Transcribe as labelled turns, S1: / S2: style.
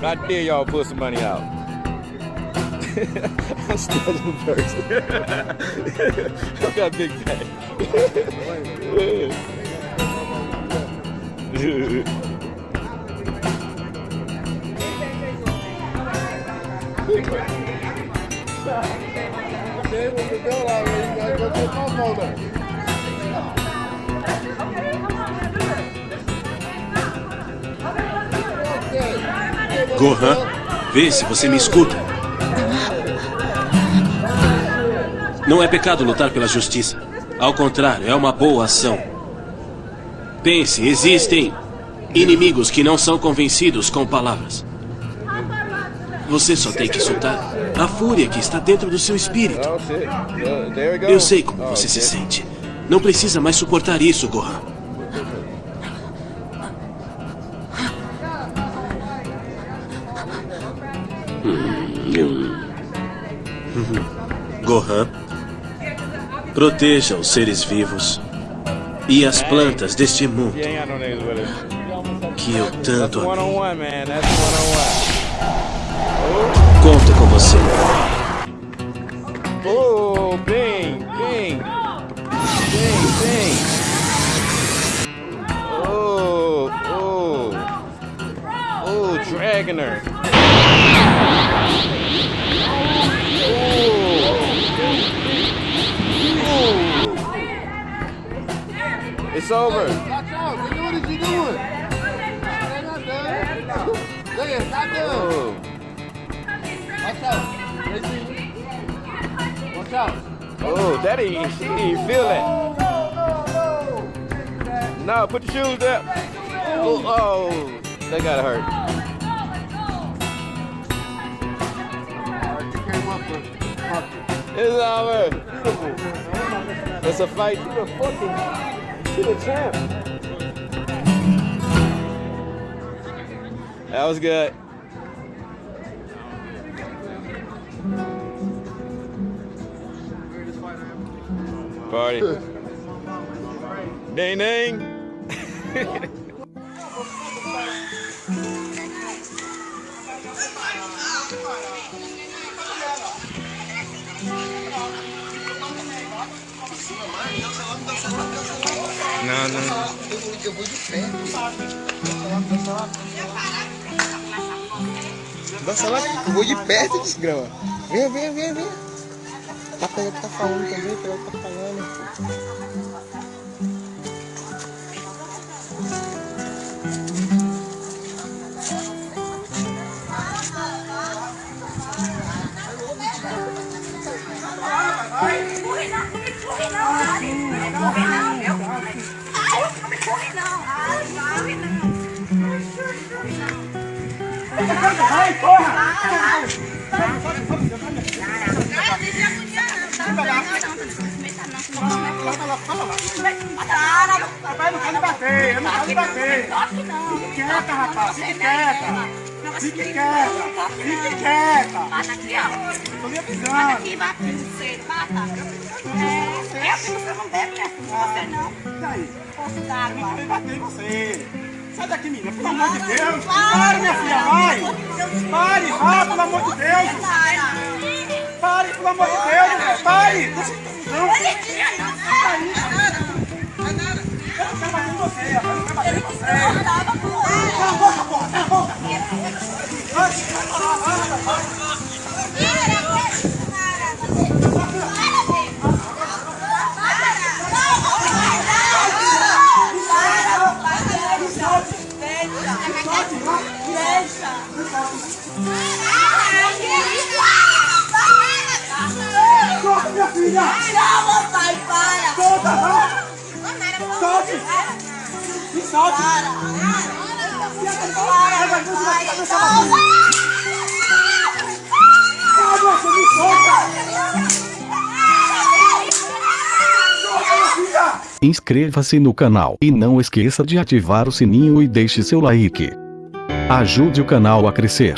S1: But I dare y'all pull some money out. I'm studying person. I got big bag. They already, get my.
S2: Gohan, vê se você me escuta. Não é pecado lutar pela justiça. Ao contrário, é uma boa ação. Pense, existem inimigos que não são convencidos com palavras. Você só tem que soltar a fúria que está dentro do seu espírito. Eu sei como você se
S1: shit.
S2: sente. Não precisa mais suportar isso. Gohan, proteja os seres vivos e as plantas deste mundo que eu tanto amei.
S1: on
S2: Conto com você.
S1: Oh, bing, bing, bing, bing. Oh, oh, oh, dragging over.
S3: Watch out. What is he doing? Stand up, dude. Doing. Watch out. Listen. Oh. Watch out.
S1: Oh, Daddy, ain't, feel it. No, no, no. No, put your shoes up. Oh, oh that gotta hurt. It's over. It's a fight. You're fucking to the champ. That was good. Party. Ding ding. Não, não.
S3: Eu vou de pé. Dança lá, eu vou de perto, desgrama. Vem, vem, vem, vem. Tá pegando que tá falando também, pega o que tá falando.
S4: Empurre não, empurre não, Ari. Não não. Para!
S5: Rapaz, não pode bater, eu não pode bater. Fique quieta, rapaz, fique quieta. Fique quieta, fique quieta.
S4: Bata aqui, ó.
S5: Eu tô
S4: Bata
S5: avisando.
S4: aqui, bata você, bata. É, eu que você não deve, né? Você não.
S5: E daí?
S4: Posso
S5: Eu
S4: dar,
S5: não
S4: vai.
S5: bater em você. Sai daqui, menina, pelo amor de Deus. Pare, minha filha, vai. Pare, vá, pelo amor de Deus. Pare, pelo amor de Deus, mulher. Pare. Deixa não. Eu não quero bater em você. Eu não quero bater em você. Cala a boca, porra, cala a boca.
S4: Para!
S5: Me solta.
S6: Inscreva-se no canal e não esqueça de ativar o sininho e deixe seu like. Ajude o canal a crescer.